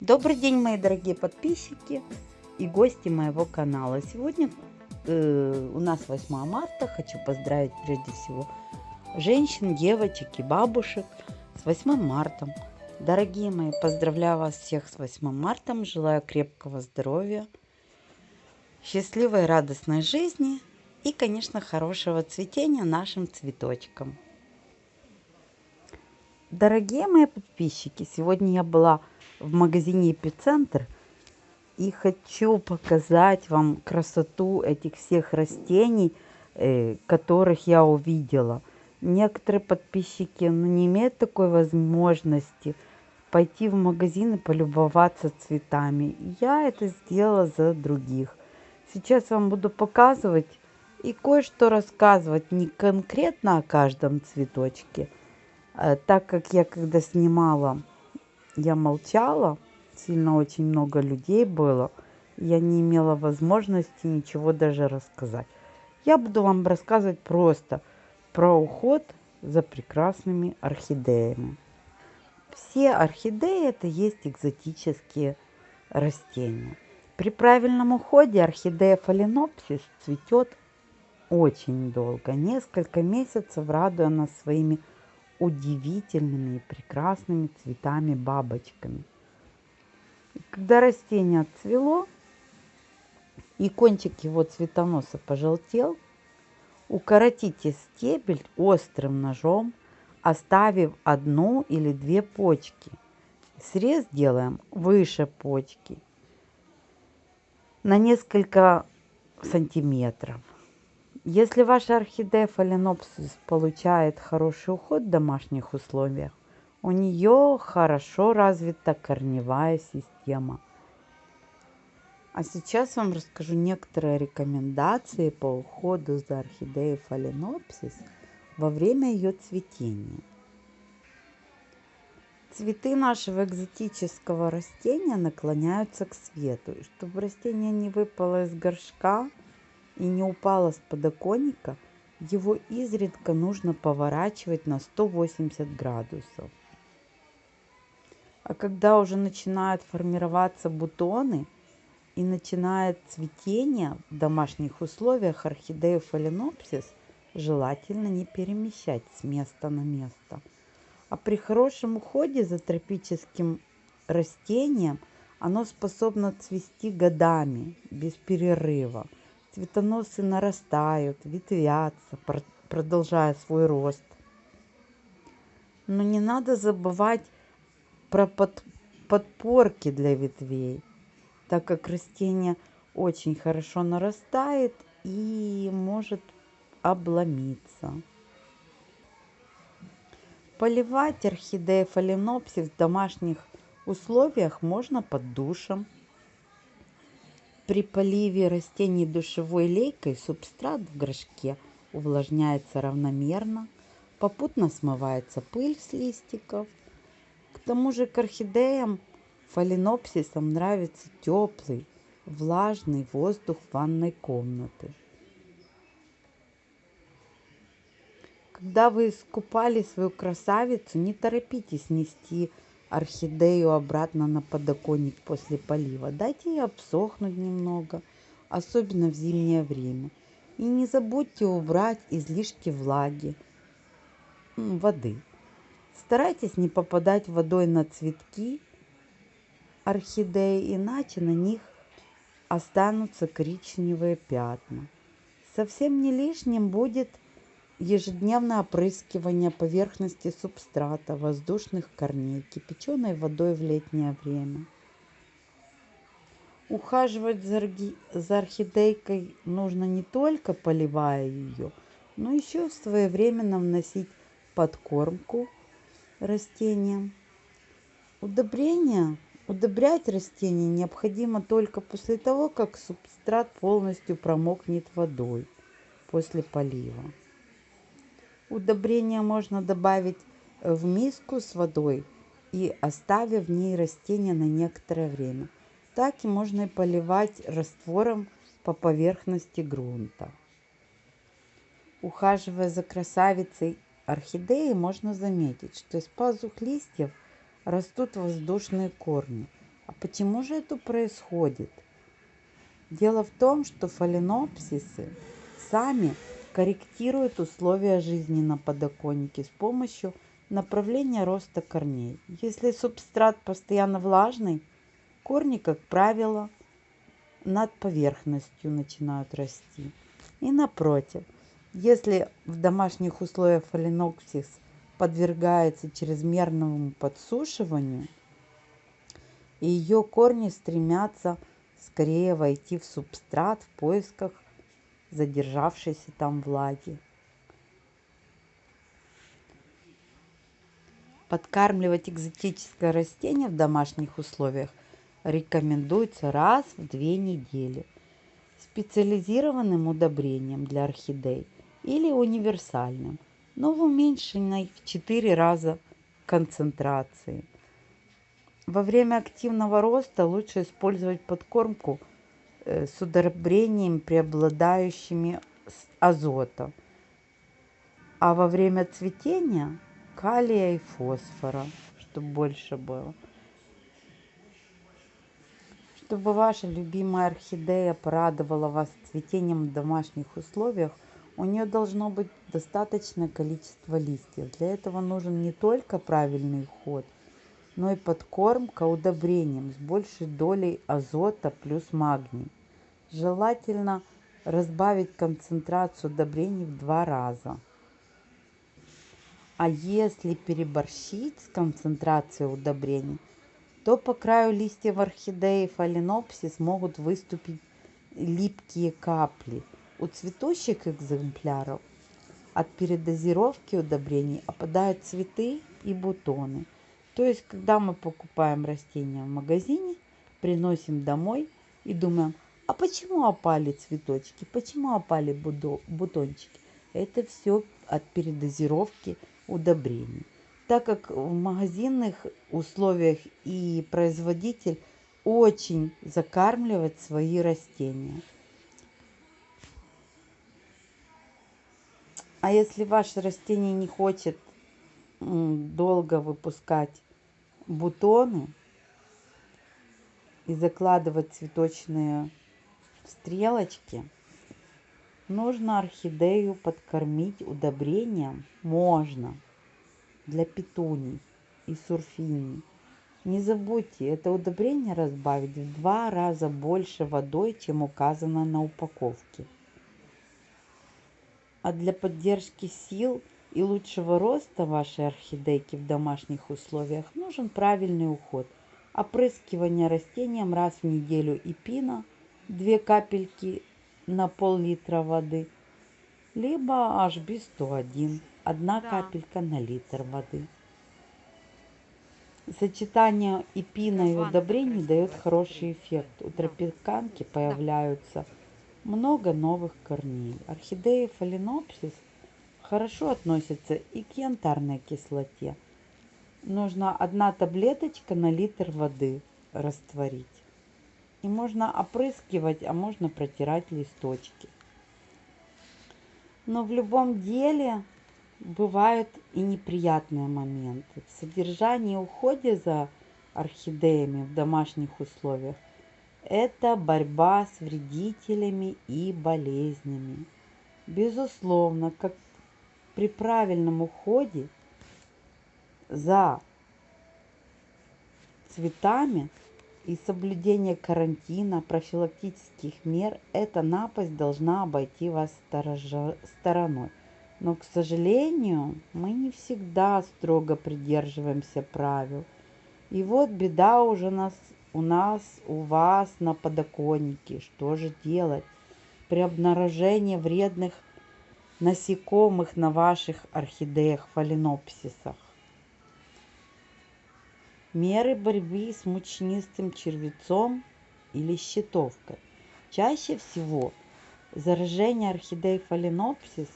Добрый день, мои дорогие подписчики и гости моего канала. Сегодня э, у нас 8 марта. Хочу поздравить прежде всего женщин, девочек и бабушек с 8 марта. Дорогие мои, поздравляю вас всех с 8 марта. Желаю крепкого здоровья, счастливой радостной жизни и, конечно, хорошего цветения нашим цветочкам. Дорогие мои подписчики, сегодня я была в магазине Эпицентр и хочу показать вам красоту этих всех растений, э, которых я увидела. Некоторые подписчики ну, не имеют такой возможности пойти в магазин и полюбоваться цветами. Я это сделала за других. Сейчас вам буду показывать и кое-что рассказывать не конкретно о каждом цветочке, Э, так как я когда снимала, я молчала, сильно очень много людей было, я не имела возможности ничего даже рассказать. Я буду вам рассказывать просто про уход за прекрасными орхидеями. Все орхидеи это есть экзотические растения. При правильном уходе орхидея фаленопсис цветет очень долго, несколько месяцев, радуя нас своими удивительными и прекрасными цветами-бабочками. Когда растение отцвело и кончик его цветоноса пожелтел, укоротите стебель острым ножом, оставив одну или две почки. Срез делаем выше почки на несколько сантиметров. Если ваша орхидея фаленопсис получает хороший уход в домашних условиях, у нее хорошо развита корневая система. А сейчас вам расскажу некоторые рекомендации по уходу за орхидеей фаленопсис во время ее цветения. Цветы нашего экзотического растения наклоняются к свету. И чтобы растение не выпало из горшка, и не упала с подоконника, его изредка нужно поворачивать на 180 градусов. А когда уже начинают формироваться бутоны и начинает цветение в домашних условиях орхидею фаленопсис желательно не перемещать с места на место. А при хорошем уходе за тропическим растением оно способно цвести годами без перерыва – Цветоносы нарастают, ветвятся, продолжая свой рост. Но не надо забывать про под, подпорки для ветвей, так как растение очень хорошо нарастает и может обломиться. Поливать орхидеи фаленопсис в домашних условиях можно под душем. При поливе растений душевой лейкой субстрат в горшке увлажняется равномерно, попутно смывается пыль с листиков. К тому же к орхидеям фаленопсисам нравится теплый, влажный воздух ванной комнаты. Когда вы искупали свою красавицу, не торопитесь нести орхидею обратно на подоконник после полива. Дайте ей обсохнуть немного, особенно в зимнее время. И не забудьте убрать излишки влаги, воды. Старайтесь не попадать водой на цветки орхидеи, иначе на них останутся коричневые пятна. Совсем не лишним будет ежедневное опрыскивание поверхности субстрата воздушных корней кипяченой водой в летнее время. Ухаживать за орхидейкой нужно не только поливая ее, но еще своевременно вносить подкормку растениям. Удобрения, удобрять растения необходимо только после того, как субстрат полностью промокнет водой после полива. Удобрение можно добавить в миску с водой и оставив в ней растение на некоторое время. Так и можно и поливать раствором по поверхности грунта. Ухаживая за красавицей орхидеи, можно заметить, что из пазух листьев растут воздушные корни. А почему же это происходит? Дело в том, что фаленопсисы сами корректируют условия жизни на подоконнике с помощью направления роста корней. Если субстрат постоянно влажный, корни, как правило, над поверхностью начинают расти. И напротив, если в домашних условиях фаленопсис подвергается чрезмерному подсушиванию, и ее корни стремятся скорее войти в субстрат в поисках задержавшейся там влаги. Подкармливать экзотическое растение в домашних условиях рекомендуется раз в две недели специализированным удобрением для орхидей или универсальным, но в уменьшенной в 4 раза концентрации. Во время активного роста лучше использовать подкормку с удобрениями, преобладающими азота, а во время цветения калия и фосфора, чтобы больше было. Чтобы ваша любимая орхидея порадовала вас цветением в домашних условиях, у нее должно быть достаточное количество листьев. Для этого нужен не только правильный уход, но и подкормка удобрением с большей долей азота плюс магний. Желательно разбавить концентрацию удобрений в два раза. А если переборщить с концентрацией удобрений, то по краю листьев орхидеи фаленопсис могут выступить липкие капли. У цветущих экземпляров от передозировки удобрений опадают цветы и бутоны. То есть, когда мы покупаем растения в магазине, приносим домой и думаем, а почему опали цветочки, почему опали бутончики? Это все от передозировки удобрений. Так как в магазинных условиях и производитель очень закармливает свои растения. А если ваше растение не хочет долго выпускать бутоны и закладывать цветочные стрелочки, Нужно орхидею подкормить удобрением? Можно. Для петуний и сурфиний. Не забудьте, это удобрение разбавить в два раза больше водой, чем указано на упаковке. А для поддержки сил и лучшего роста вашей орхидейки в домашних условиях нужен правильный уход. Опрыскивание растением раз в неделю и пина, 2 капельки на пол-литра воды, либо HB101, одна да. капелька на литр воды. Сочетание эпина и удобрений дает хороший эффект. У тропиканки появляются много новых корней. Орхидеи фаленопсис хорошо относятся и к янтарной кислоте. Нужно одна таблеточка на литр воды растворить. И можно опрыскивать, а можно протирать листочки. Но в любом деле бывают и неприятные моменты. В содержании уходе за орхидеями в домашних условиях это борьба с вредителями и болезнями. Безусловно, как при правильном уходе за цветами и соблюдение карантина, профилактических мер, эта напасть должна обойти вас стороной. Но, к сожалению, мы не всегда строго придерживаемся правил. И вот беда уже нас, у нас, у вас на подоконнике. Что же делать при обнаружении вредных насекомых на ваших орхидеях, фаленопсисах? Меры борьбы с мучнистым червецом или щитовкой. Чаще всего заражение орхидей фаленопсис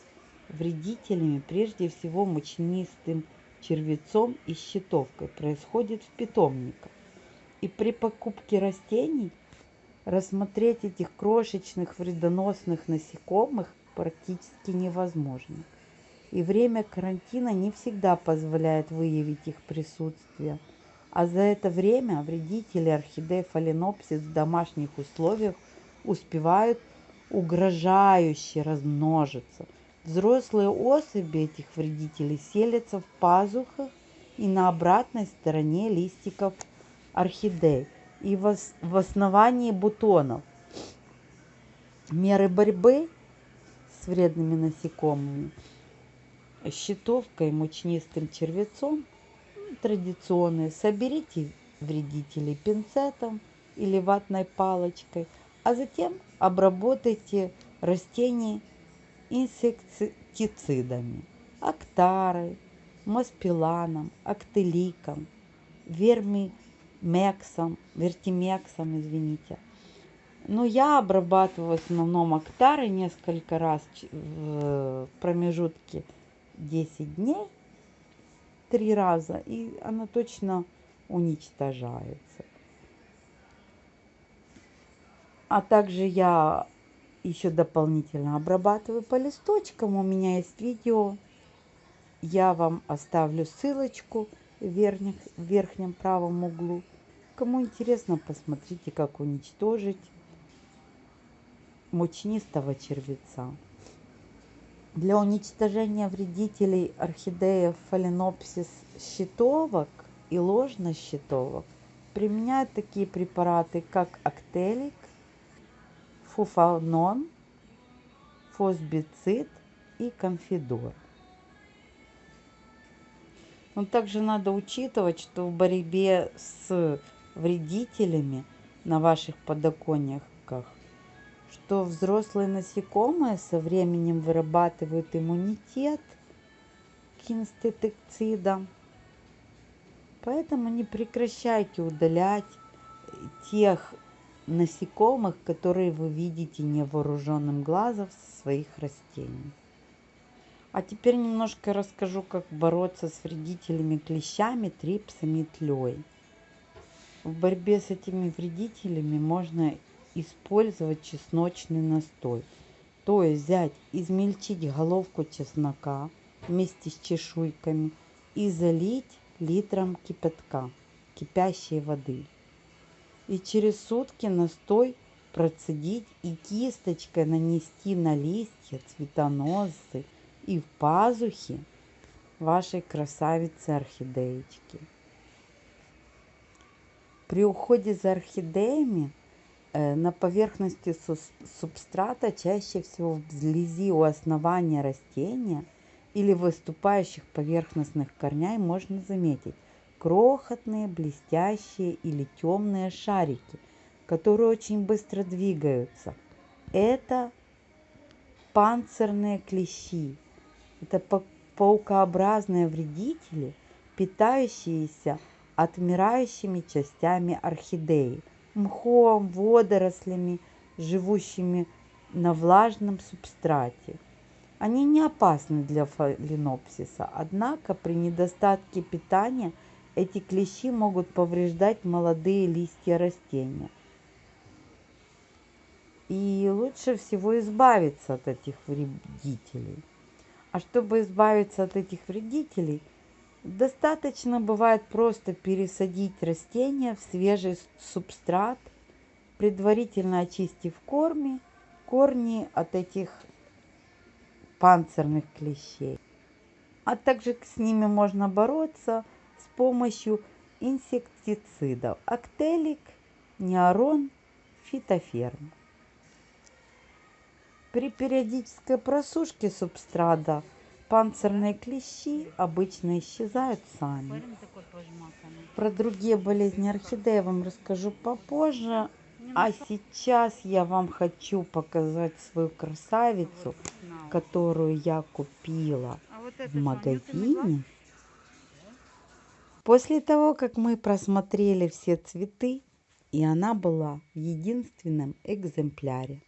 вредителями, прежде всего мучнистым червецом и щитовкой, происходит в питомниках. И при покупке растений рассмотреть этих крошечных вредоносных насекомых практически невозможно. И время карантина не всегда позволяет выявить их присутствие – А за это время вредители орхидеи фаленопсис в домашних условиях успевают угрожающе размножиться. Взрослые особи этих вредителей селятся в пазухах и на обратной стороне листиков орхидей и в основании бутонов. Меры борьбы с вредными насекомыми, щитовкой, мучнистым червецом традиционные. Соберите вредителей пинцетом или ватной палочкой, а затем обработайте растения инсектицидами, актарой, маспиланом, актеликом, вермимексом, вертимексом, извините. Но я обрабатываю в основном актары несколько раз в промежутке 10 дней, три раза, и она точно уничтожается. А также я еще дополнительно обрабатываю по листочкам. У меня есть видео. Я вам оставлю ссылочку в, верхних, в верхнем правом углу. Кому интересно, посмотрите, как уничтожить мучнистого червеца. Для уничтожения вредителей орхидеев фаленопсис щитовок и ложнощитовок применяют такие препараты, как актелик, фуфанон, фосбицид и конфидор. Но также надо учитывать, что в борьбе с вредителями на ваших подоконниках что взрослые насекомые со временем вырабатывают иммунитет к инсектицидам. Поэтому не прекращайте удалять тех насекомых, которые вы видите невооруженным глазом со своих растений. А теперь немножко расскажу, как бороться с вредителями клещами, трипсами и тлей. В борьбе с этими вредителями можно использовать чесночный настой. То есть взять, измельчить головку чеснока вместе с чешуйками и залить литром кипятка, кипящей воды. И через сутки настой процедить и кисточкой нанести на листья, цветоносцы и в пазухи вашей красавицы орхидеечки. При уходе за орхидеями на поверхности субстрата чаще всего вблизи у основания растения или выступающих поверхностных корней можно заметить крохотные, блестящие или темные шарики, которые очень быстро двигаются. Это панцирные клещи. Это паукообразные вредители, питающиеся отмирающими частями орхидеи – мхом, водорослями, живущими на влажном субстрате. Они не опасны для фаленопсиса, однако при недостатке питания эти клещи могут повреждать молодые листья растения. И лучше всего избавиться от этих вредителей. А чтобы избавиться от этих вредителей – Достаточно бывает просто пересадить растение в свежий субстрат, предварительно очистив корни, корни от этих панцирных клещей. А также с ними можно бороться с помощью инсектицидов Актелик, Неорон, Фитоферм. При периодической просушке субстрата Панцирные клещи обычно исчезают сами. Про другие болезни орхидеи я вам расскажу попозже. А сейчас я вам хочу показать свою красавицу, которую я купила а в магазине. После того, как мы просмотрели все цветы, и она была в единственном экземпляре.